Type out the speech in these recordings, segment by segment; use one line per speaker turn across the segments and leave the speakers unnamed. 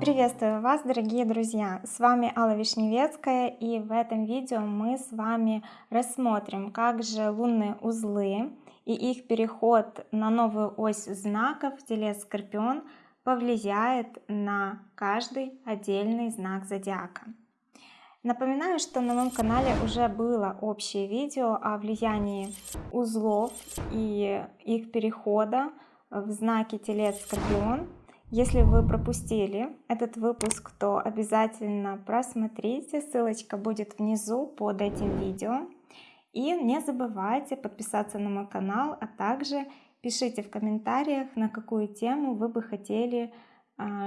Приветствую вас, дорогие друзья! С вами Алла Вишневецкая, и в этом видео мы с вами рассмотрим, как же лунные узлы и их переход на новую ось знаков Телец Скорпион повлияет на каждый отдельный знак зодиака. Напоминаю, что на моем канале уже было общее видео о влиянии узлов и их перехода в знаке Телец Скорпион. Если вы пропустили этот выпуск, то обязательно просмотрите, ссылочка будет внизу под этим видео. И не забывайте подписаться на мой канал, а также пишите в комментариях, на какую тему вы бы хотели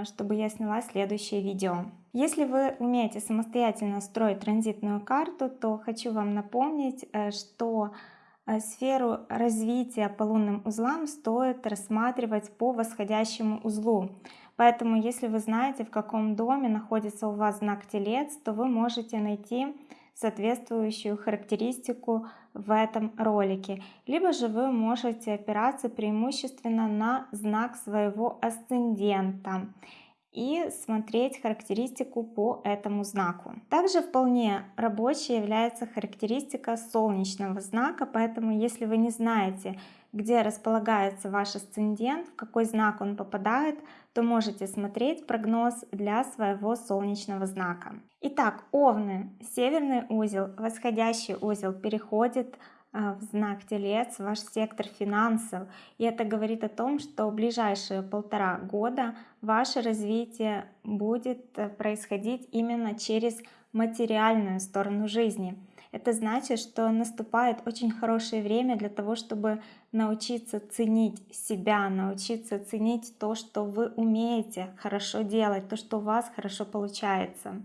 чтобы я сняла следующее видео. Если вы умеете самостоятельно строить транзитную карту, то хочу вам напомнить, э, что э, сферу развития по лунным узлам стоит рассматривать по восходящему узлу. Поэтому, если вы знаете, в каком доме находится у вас знак Телец, то вы можете найти соответствующую характеристику в этом ролике. Либо же вы можете опираться преимущественно на знак своего асцендента и смотреть характеристику по этому знаку. Также вполне рабочей является характеристика солнечного знака, поэтому если вы не знаете, где располагается ваш асцендент, в какой знак он попадает, то можете смотреть прогноз для своего солнечного знака. Итак, Овны, северный узел, восходящий узел переходит а, в знак Телец, ваш сектор финансов. И это говорит о том, что в ближайшие полтора года ваше развитие будет э, происходить именно через материальную сторону жизни. Это значит, что наступает очень хорошее время для того, чтобы научиться ценить себя, научиться ценить то, что вы умеете хорошо делать, то, что у вас хорошо получается.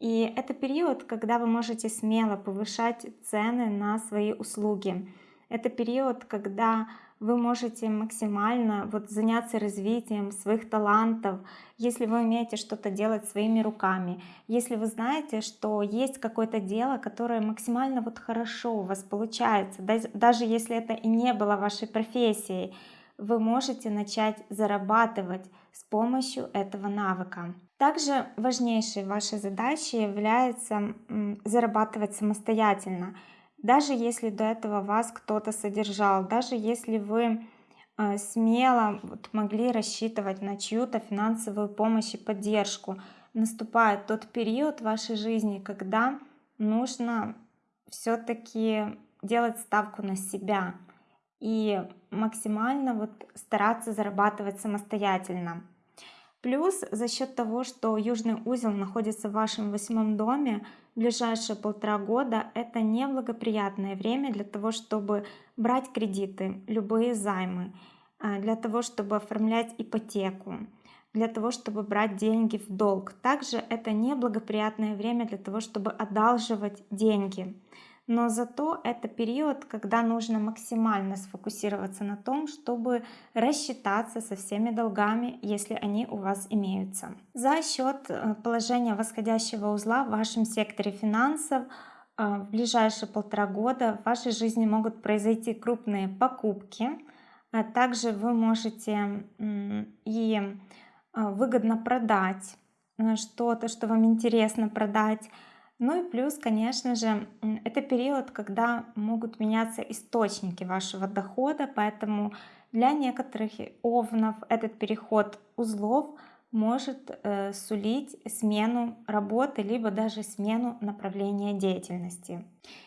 И это период, когда вы можете смело повышать цены на свои услуги. Это период, когда вы можете максимально вот заняться развитием своих талантов, если вы умеете что-то делать своими руками, если вы знаете, что есть какое-то дело, которое максимально вот хорошо у вас получается, даже если это и не было вашей профессией, вы можете начать зарабатывать с помощью этого навыка. Также важнейшей вашей задачей является зарабатывать самостоятельно даже если до этого вас кто-то содержал, даже если вы э, смело могли рассчитывать на чью-то финансовую помощь и поддержку, наступает тот период в вашей жизни, когда нужно все-таки делать ставку на себя и максимально вот стараться зарабатывать самостоятельно. Плюс за счет того, что южный узел находится в вашем восьмом доме, ближайшие полтора года это неблагоприятное время для того, чтобы брать кредиты, любые займы, а, для того, чтобы оформлять ипотеку, для того, чтобы брать деньги в долг. Также это неблагоприятное время для того, чтобы одалживать деньги но зато это период, когда нужно максимально сфокусироваться на том, чтобы рассчитаться со всеми долгами, если они у вас имеются. За счет э, положения восходящего узла в вашем секторе финансов э, в ближайшие полтора года в вашей жизни могут произойти крупные покупки. А также вы можете и э, выгодно продать что-то, что вам интересно продать, ну и плюс, конечно же, это период, когда могут меняться источники вашего дохода, поэтому для некоторых овнов этот переход узлов может э, сулить смену работы, либо даже смену направления деятельности.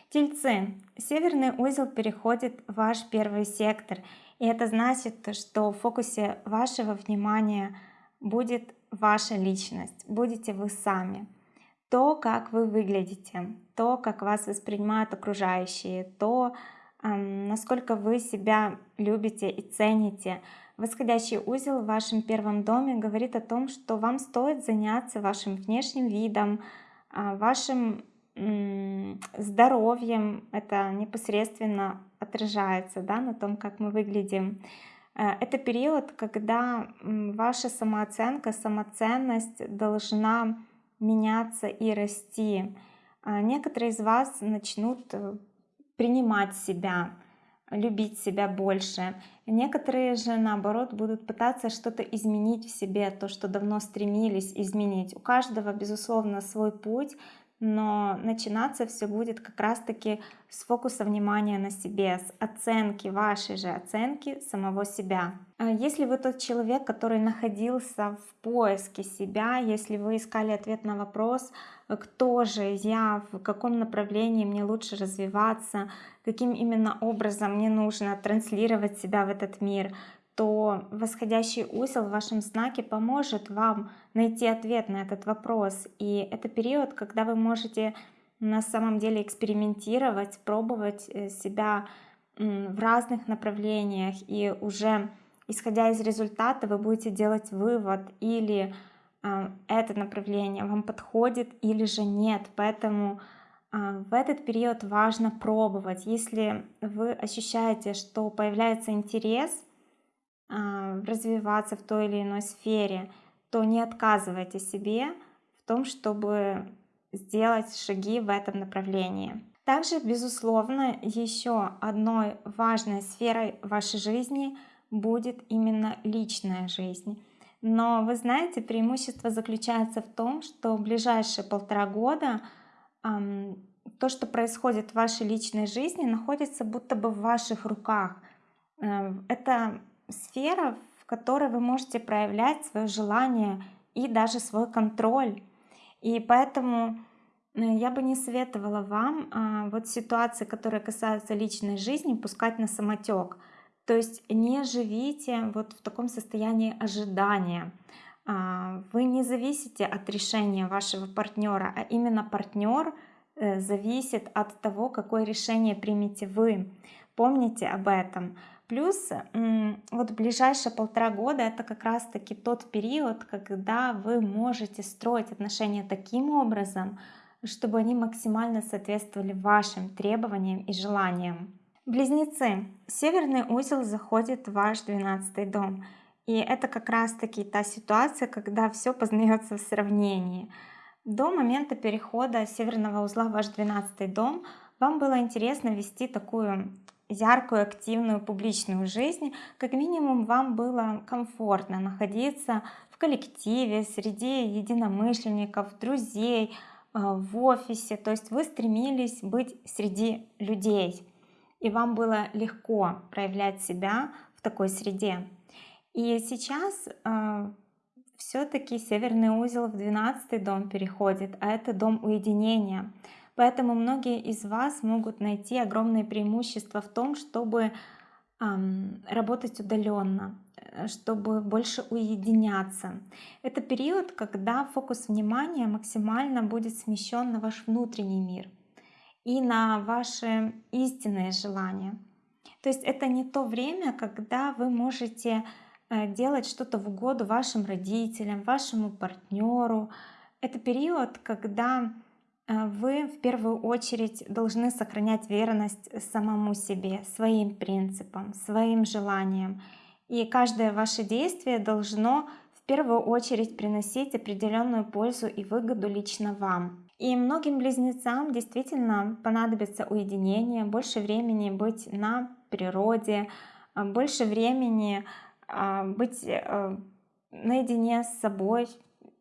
Тельцы. Северный узел переходит в ваш первый сектор, и это значит, что в фокусе вашего внимания будет ваша личность, будете вы сами то, как вы выглядите, то, как вас воспринимают окружающие, то, насколько вы себя любите и цените. Восходящий узел в вашем первом доме говорит о том, что вам стоит заняться вашим внешним видом, а, вашим здоровьем. Это непосредственно отражается да, на том, как мы выглядим. Э, это период, когда ваша самооценка, самоценность должна меняться и расти. А некоторые из вас начнут э, принимать себя, любить себя больше. Некоторые же, наоборот, будут пытаться что-то изменить в себе, то, что давно стремились изменить. У каждого, безусловно, свой путь, но начинаться все будет как раз-таки с фокуса внимания на себе, с оценки, вашей же оценки самого себя. А если вы тот человек, который находился в поиске себя, если вы искали ответ на вопрос, кто же я, в каком направлении мне лучше развиваться, каким именно образом мне нужно транслировать себя в этот мир, то восходящий узел в вашем знаке поможет вам найти ответ на этот вопрос. И это период, когда вы можете на самом деле экспериментировать, пробовать э, себя в разных направлениях. И уже исходя из результата вы будете делать вывод или э, это направление вам подходит или же нет. Поэтому э, в этот период важно пробовать. Если вы ощущаете что появляется интерес а, развиваться в той или иной сфере, то не отказывайте себе в том, чтобы сделать шаги в этом направлении. Также, безусловно, еще одной важной сферой вашей жизни будет именно личная жизнь. Но вы знаете, преимущество заключается в том, что в ближайшие полтора года эм, то, что происходит в вашей личной жизни, находится будто бы в ваших руках. Э, это сфера, в которой вы можете проявлять свое желание и даже свой контроль. И поэтому э, я бы не советовала вам а, вот ситуации, которые касаются личной жизни, пускать на самотек. То есть не живите вот в таком состоянии ожидания. А, вы не зависите от решения вашего партнера, а именно партнер э, зависит от того, какое решение примете вы. Помните об этом. Плюс вот ближайшие полтора года это как раз таки тот период, когда вы можете строить отношения таким образом, чтобы они максимально соответствовали вашим требованиям и желаниям. Близнецы. Северный узел заходит в ваш 12 дом. И это как раз таки та ситуация, когда все познается в сравнении. До момента перехода северного узла в ваш 12 дом вам было интересно вести такую яркую, активную публичную жизнь, как минимум вам было комфортно находиться в коллективе, среди единомышленников, друзей, э, в офисе, то есть вы стремились быть среди людей, и вам было легко проявлять себя в такой среде. И сейчас э, все-таки северный узел в 12 дом переходит, а это дом уединения. Поэтому многие из вас могут найти огромные преимущества в том, чтобы эм, работать удаленно, э, чтобы больше уединяться. Это период, когда фокус внимания максимально будет смещен на ваш внутренний мир и на ваши истинные желания. То есть это не то время, когда вы можете э, делать что-то в угоду вашим родителям, вашему партнеру. Это период, когда вы в первую очередь должны сохранять верность самому себе, своим принципам, своим желаниям. И каждое ваше действие должно в первую очередь приносить определенную пользу и выгоду лично вам. И многим близнецам действительно понадобится уединение, больше времени быть на природе, а, больше времени а, быть э, наедине с собой,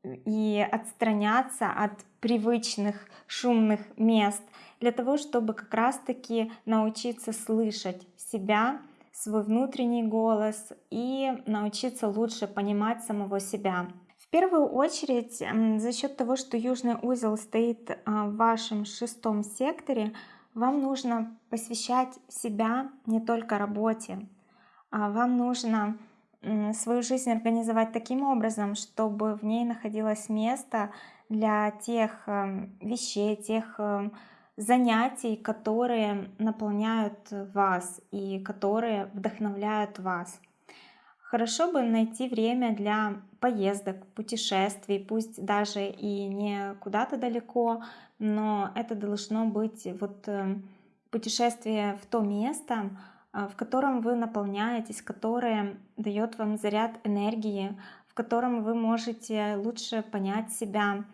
и отстраняться от привычных шумных мест для того, чтобы как раз-таки научиться слышать себя, свой внутренний голос и научиться лучше понимать самого себя. В первую очередь, за счет того, что южный узел стоит а, в вашем шестом секторе, вам нужно посвящать себя не только работе, а вам нужно свою жизнь организовать таким образом, чтобы в ней находилось место для тех эм, вещей, тех эм, занятий, которые наполняют вас и которые вдохновляют вас. Хорошо бы найти время для поездок, путешествий, пусть даже и не куда-то далеко, но это должно быть вот эм, путешествие в то место, а, в котором вы наполняетесь, которое дает вам заряд энергии, в котором вы можете лучше понять себя,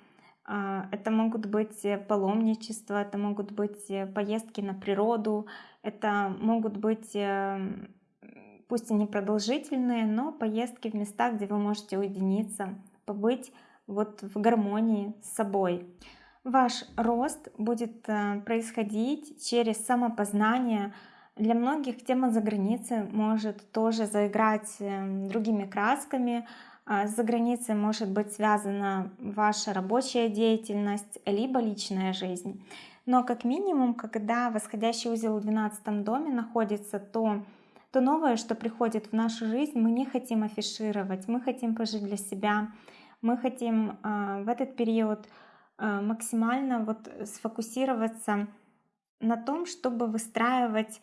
это могут быть э, паломничества, это могут быть э, поездки на природу, это могут быть, эм, пусть и не продолжительные, но поездки в места, где вы можете уединиться, побыть вот в гармонии с собой. Ваш рост будет э, происходить через самопознание. Для многих тема за границей может тоже заиграть эм, другими красками, а, за границей может быть связана ваша рабочая деятельность, либо личная жизнь. Но как минимум, когда восходящий узел в 12 доме находится, то, то новое, что приходит в нашу жизнь, мы не хотим афишировать, мы хотим пожить для себя, мы хотим э, в этот период э, максимально вот сфокусироваться на том, чтобы выстраивать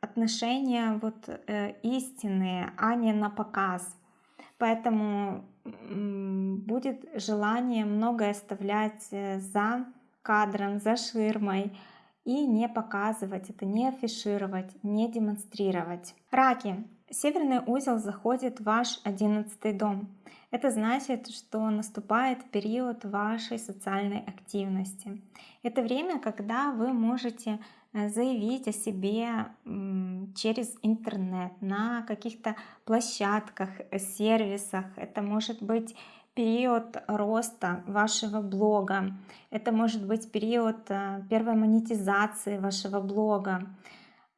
отношения вот э, истинные, а не на показ. Поэтому будет желание многое оставлять э, за кадром, за ширмой и не показывать это, не афишировать, не демонстрировать. Раки. Северный узел заходит в ваш одиннадцатый дом. Это значит, что наступает период вашей социальной активности. Это время, когда вы можете заявить о себе через интернет, на каких-то площадках, э, сервисах. Это может быть период роста вашего блога, это может быть период э, первой монетизации вашего блога.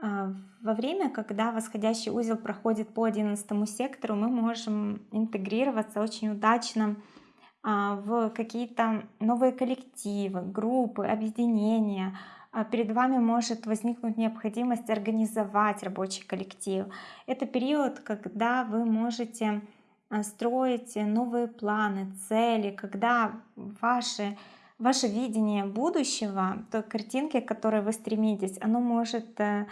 Во время, когда восходящий узел проходит по 11 сектору, мы можем интегрироваться очень удачно в какие-то новые коллективы, группы, объединения, а перед вами может возникнуть необходимость организовать рабочий коллектив. Это период, когда вы можете а, строить новые планы, цели, когда ваше, ваше видение будущего, той картинки, к которой вы стремитесь, оно может э,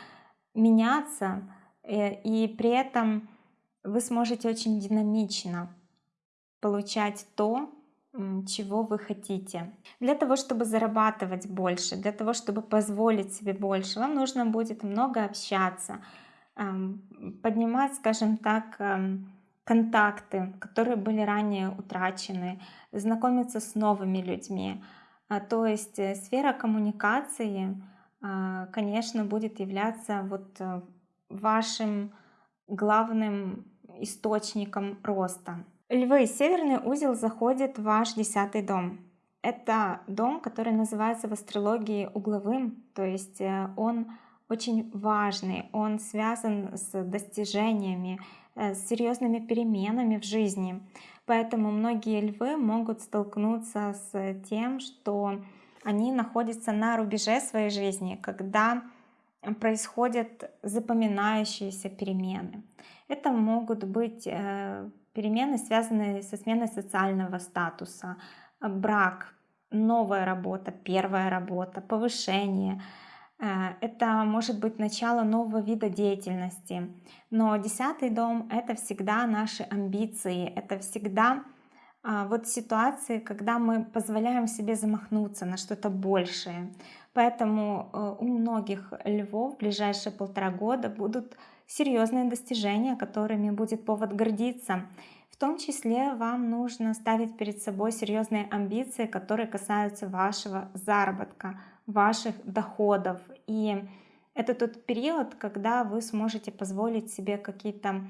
меняться, э, и при этом вы сможете очень динамично получать то, чего вы хотите. Для того, чтобы зарабатывать больше, для того, чтобы позволить себе больше, вам нужно будет много общаться, поднимать, скажем так, контакты, которые были ранее утрачены, знакомиться с новыми людьми. А, то есть э, сфера коммуникации, а, конечно, будет являться вот э, вашим главным источником роста. Львы, северный узел заходит в ваш десятый дом. Это дом, который называется в астрологии угловым, то есть э, он очень важный, он связан с достижениями, э, с серьезными переменами в жизни. Поэтому многие львы могут столкнуться с тем, что они находятся на рубеже своей жизни, когда происходят запоминающиеся перемены. Это могут быть э, перемены, связанные со сменой социального статуса, брак, новая работа, первая работа, повышение. Э, это может быть начало нового вида деятельности. Но десятый дом — это всегда наши амбиции, это всегда а, вот ситуации, когда мы позволяем себе замахнуться на что-то большее. Поэтому э, у многих львов в ближайшие полтора года будут серьезные достижения, которыми будет повод гордиться. В том числе вам нужно ставить перед собой серьезные амбиции, которые касаются вашего заработка, ваших доходов. И это тот период, когда вы сможете позволить себе какие-то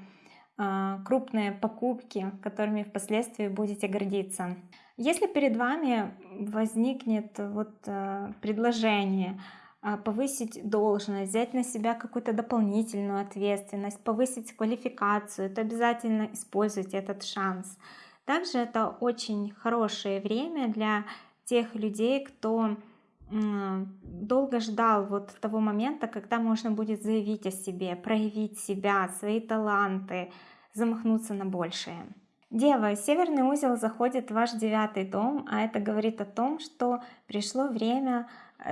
э, крупные покупки, которыми впоследствии будете гордиться. Если перед вами возникнет вот э, предложение а, повысить должность, взять на себя какую-то дополнительную ответственность, повысить квалификацию, то обязательно используйте этот шанс. Также это очень хорошее время для тех людей, кто долго ждал вот того момента, когда можно будет заявить о себе, проявить себя, свои таланты, замахнуться на большее. Дева, северный узел заходит в ваш девятый дом, а это говорит о том, что пришло время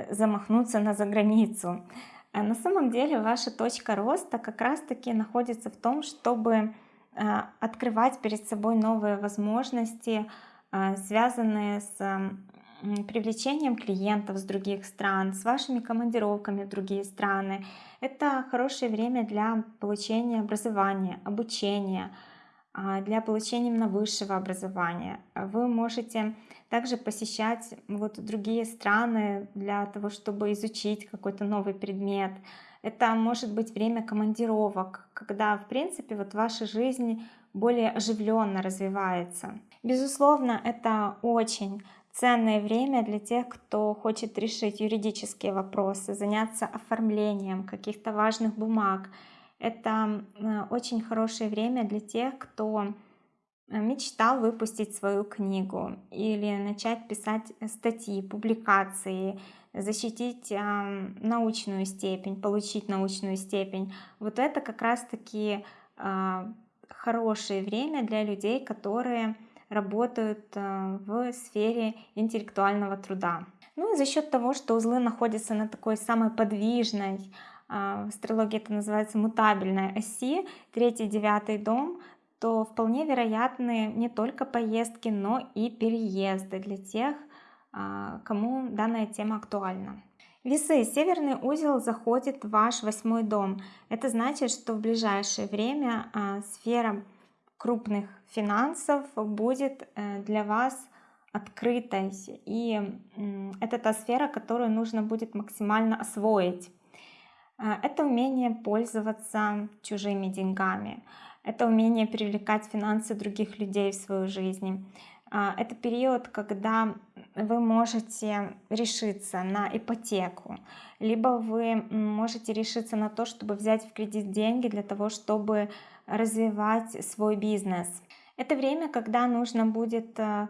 замахнуться на заграницу. Э, на самом деле ваша точка роста как раз-таки находится в том, чтобы э, открывать перед собой новые возможности, связанные с привлечением клиентов с других стран, с вашими командировками в другие страны. Это хорошее время для получения образования, обучения, а, для получения именно высшего образования. Вы можете также посещать вот другие страны для того, чтобы изучить какой-то новый предмет. Это может быть время командировок, когда, в принципе, вот ваша жизнь более оживленно развивается. Безусловно, это очень ценное время для тех, кто хочет решить юридические вопросы, заняться оформлением каких-то важных бумаг, это э, очень хорошее время для тех, кто э, мечтал выпустить свою книгу или начать писать статьи, публикации, защитить научную степень, получить научную степень. Вот это как раз-таки а, хорошее время для людей, которые работают э, в сфере интеллектуального труда. Ну и за счет того, что узлы находятся на такой самой подвижной, в астрологии это называется мутабельная оси, третий, девятый дом, то вполне вероятны не только поездки, но и переезды для тех, а, кому данная тема актуальна. Весы. Северный узел заходит в ваш восьмой дом. Это значит, что в ближайшее время а, сфера крупных финансов будет э, для вас открытой. И это та сфера, которую нужно будет максимально освоить. А, это умение пользоваться чужими деньгами, это умение привлекать финансы других людей в свою жизнь. А, это период, когда вы можете решиться на ипотеку, либо вы можете решиться на то, чтобы взять в кредит деньги для того, чтобы развивать свой бизнес. Это время, когда нужно будет а,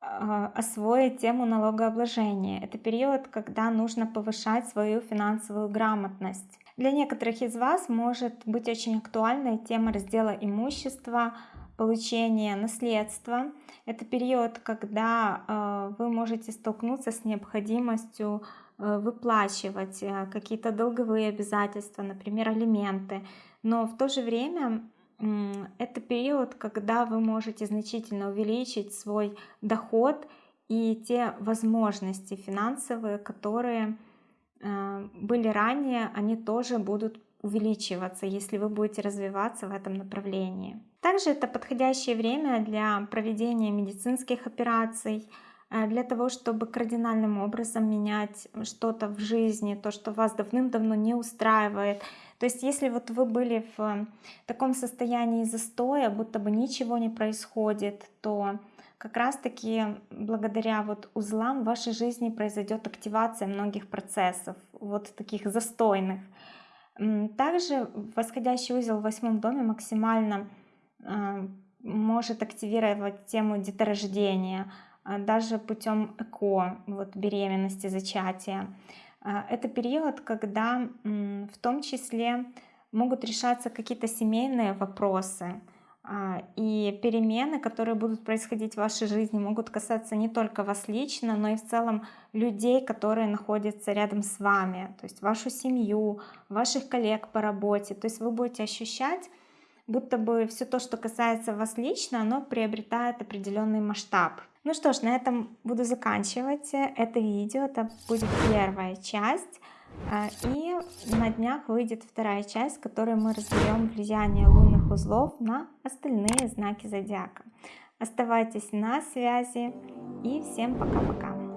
освоить тему налогообложения. Это период, когда нужно повышать свою финансовую грамотность. Для некоторых из вас может быть очень актуальной тема раздела имущества, получения наследства. Это период, когда э, вы можете столкнуться с необходимостью э, выплачивать какие-то долговые обязательства, например, алименты. Но в то же время это период, когда вы можете значительно увеличить свой доход и те возможности финансовые, которые э, были ранее, они тоже будут увеличиваться, если вы будете развиваться в этом направлении. Также это подходящее время для проведения медицинских операций, э, для того, чтобы кардинальным образом менять что-то в жизни, то, что вас давным-давно не устраивает, то есть если вот вы были в таком состоянии застоя, будто бы ничего не происходит, то как раз-таки благодаря вот узлам в вашей жизни произойдет активация многих процессов, вот таких застойных. Также восходящий узел в восьмом доме максимально а, может активировать тему деторождения, а, даже путем ЭКО, вот беременности, зачатия. А, это период, когда в том числе могут решаться какие-то семейные вопросы, а, и перемены, которые будут происходить в вашей жизни, могут касаться не только вас лично, но и в целом людей, которые находятся рядом с вами, то есть вашу семью, ваших коллег по работе. То есть вы будете ощущать, будто бы все то, что касается вас лично, оно приобретает определенный масштаб. Ну что ж, на этом буду заканчивать это видео. Это будет первая часть. А, и на днях выйдет вторая часть, в которой мы разберем влияние лунных узлов на остальные знаки зодиака. Оставайтесь на связи и всем пока-пока.